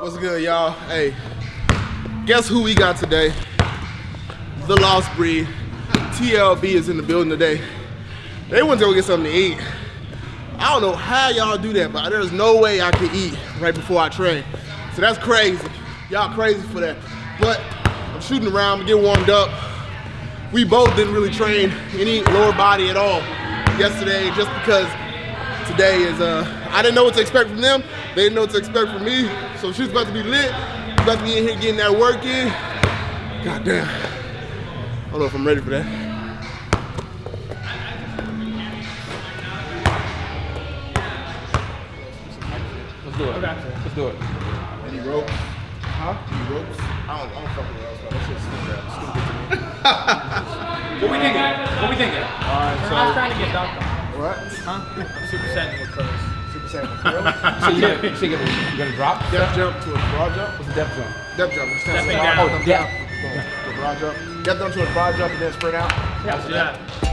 What's good, y'all? Hey, guess who we got today? The Lost Breed. TLB is in the building today. They went to go get something to eat. I don't know how y'all do that, but there's no way I can eat right before I train. So that's crazy. Y'all crazy for that. But I'm shooting around, get warmed up. We both didn't really train any lower body at all yesterday just because today is, uh, I didn't know what to expect from them. They didn't know what to expect from me. So she's about to be lit. About to be in here getting that work in. God damn. I don't know if I'm ready for that. Let's do it. Let's do it. Any ropes? Huh? Any ropes? I don't, I don't fuck with ropes, but that shit's stupid. Stupid to me. What we thinking? What we thinking? Alright, We're not trying to get dunked on. What? Huh? I'm super saiyan with curls. Super Saiyan. Really? So you gonna, so you gonna, you gonna drop? Depth jump to a broad jump? What's the depth jump? Depth jump. Just stand Stepping still. down. Oh, Yeah. Boom. To a broad jump. Depth jump to a broad jump and then sprint out. Yeah, let's do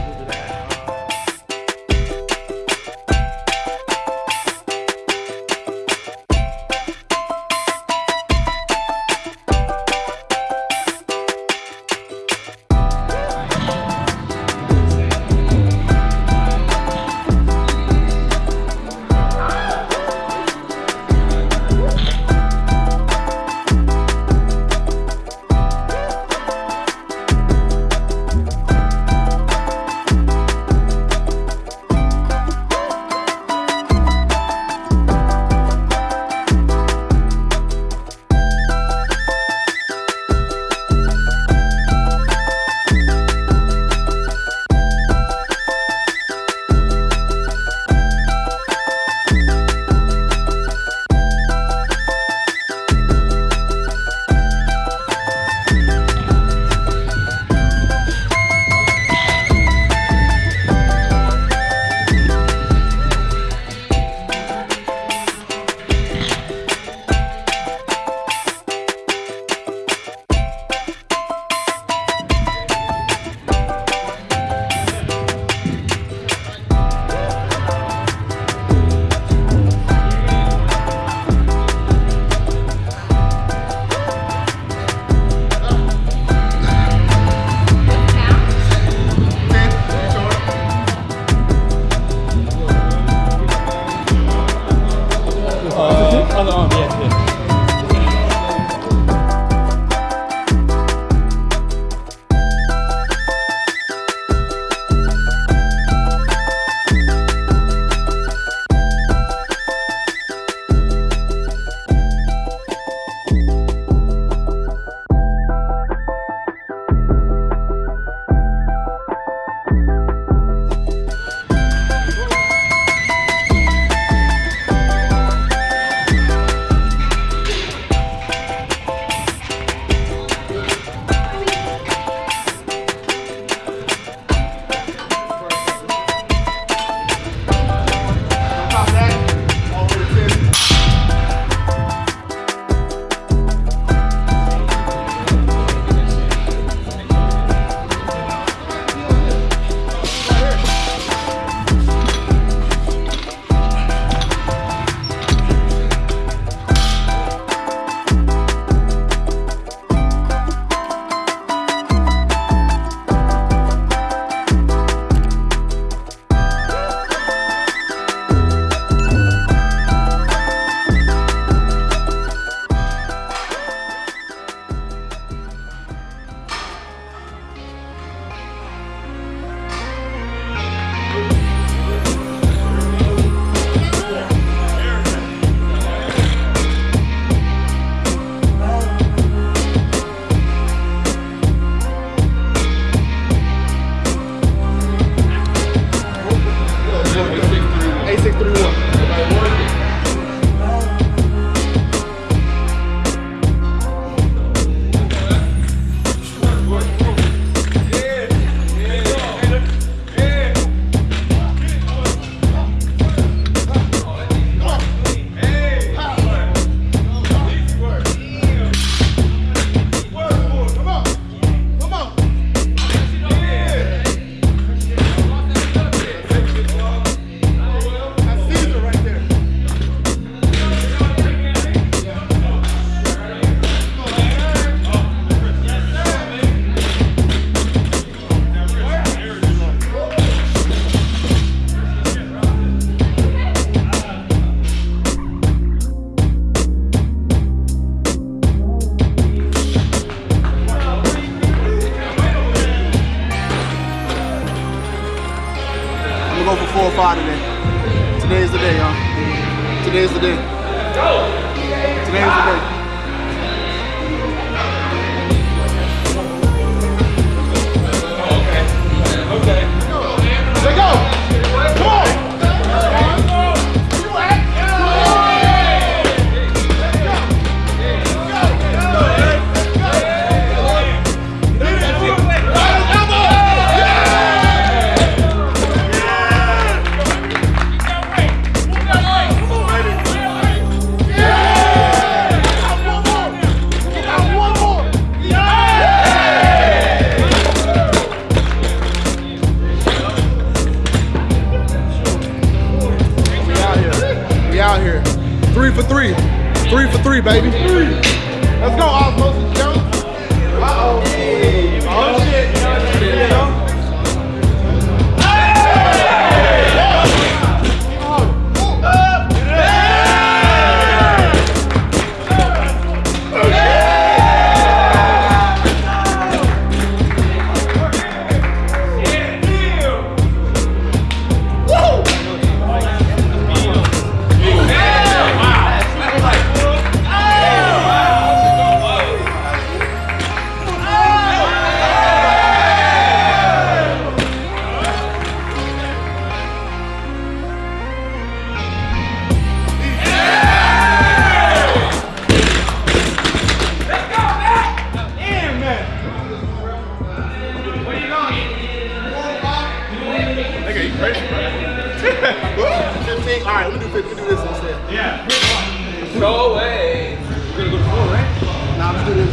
Go away. We're gonna go to four, right? Now let's do this.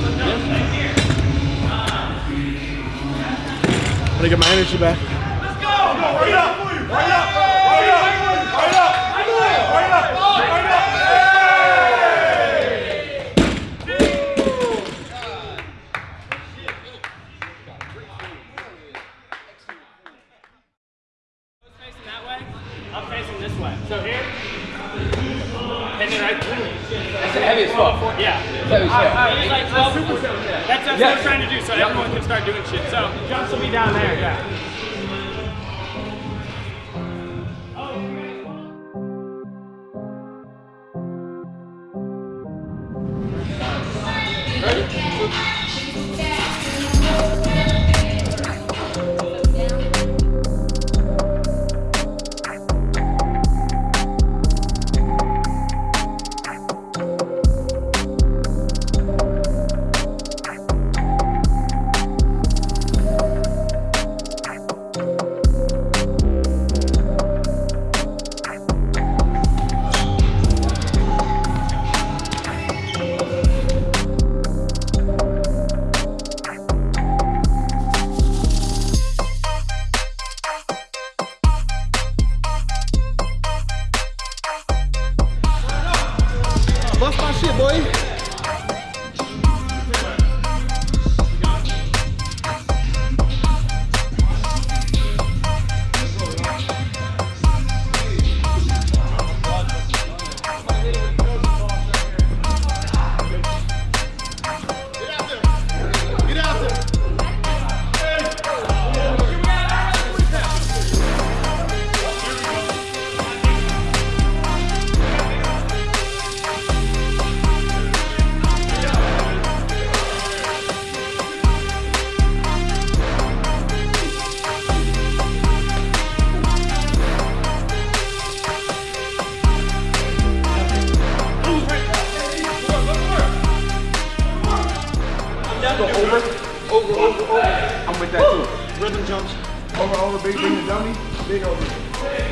I'm gonna get my energy back. Let's Facing that way. I'm facing this way. So here. Then That's heavy as fuck. Yeah. Heavy as like 12 That's, that's what we're trying to do, so everyone can start doing shit. So jumps will be down there, yeah.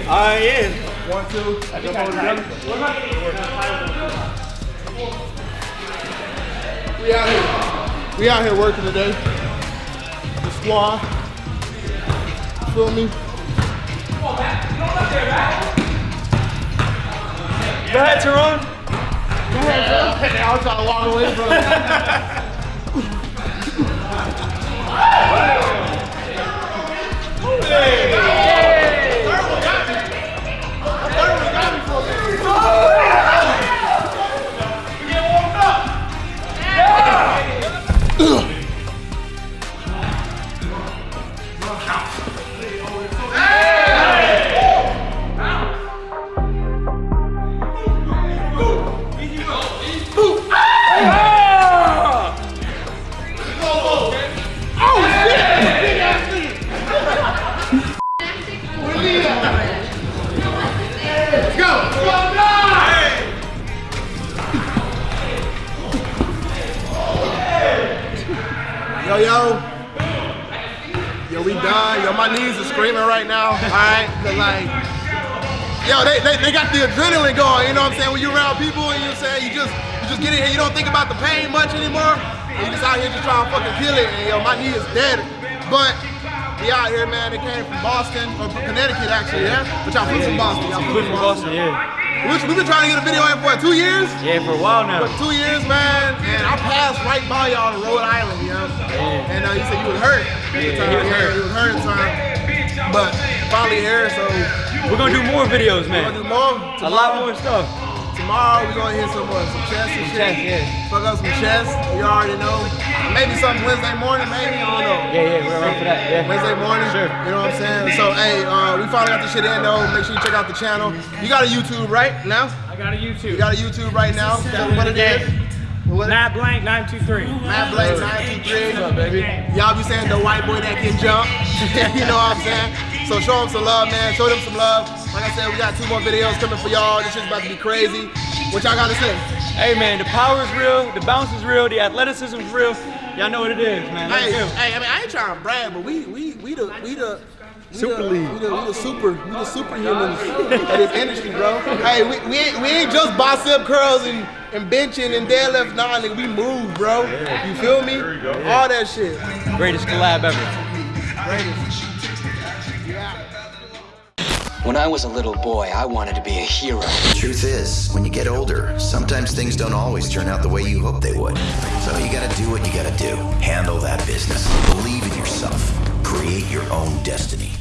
Uh, yeah. One, two. Jump over the dummy. We out here. We out here working today. The squad. Feel me? Go ahead, Teron. Go ahead, bro. Now I'm trying to walk away from it. right now. All right, cause like, yo, they, they, they got the adrenaline going. You know what I'm saying? When you're around people and you're saying you just you just get in here, you don't think about the pain much anymore. You just out here just trying to fucking kill it. And yo, my knee is dead. But we out here, man. They came from Boston or from Connecticut actually, yeah. But y'all flew from Boston. Y'all flew from Boston. yeah. We've been trying to get a video in for what, two years? Yeah, for a while now. For two years, man, and I passed right by y'all to Rhode Island, you know. Yeah. And uh, you said you was hurt. Yeah, he was hurt. You was hurt time. But finally here, so We're gonna do more videos, man. we're gonna do more. A lot more stuff. Tomorrow we're gonna hit some more, some chest and shit. Yeah. Fuck up some chess. You already know. Maybe something Wednesday morning, maybe. I don't know. Yeah, yeah, we're around for that. Yeah. Wednesday morning. Sure. You know what I'm saying? So, hey, uh, we finally got this shit in though. Make sure you check out the channel. You got a YouTube right now? I got a YouTube. You got a YouTube right now? Them what it is. What it- Matt Blank 923. Matt Blake 923. Y'all be saying the white boy that can jump. you know what I'm saying? So show them some love, man. Show them some love. Like I said, we got two more videos coming for y'all. This shit's about to be crazy. What y'all gotta say? Hey, man, the power is real, the bounce is real, the athleticism is real. Y'all know what it is, man. Let's Hey, hey, I mean, I ain't trying to brag, but we, we, we the, we the. we Super the, league. We the, we the super, we the superhumans of this industry, bro. Hey, we, we, ain't, we ain't just bicep curls and, and benching and deadlift. Nah, nigga, we move, bro. You feel me? All that shit. Greatest collab ever. When I was a little boy, I wanted to be a hero. Truth is, when you get older, sometimes things don't always turn out the way you hope they would. So you gotta do what you gotta do. Handle that business. Believe in yourself. Create your own destiny.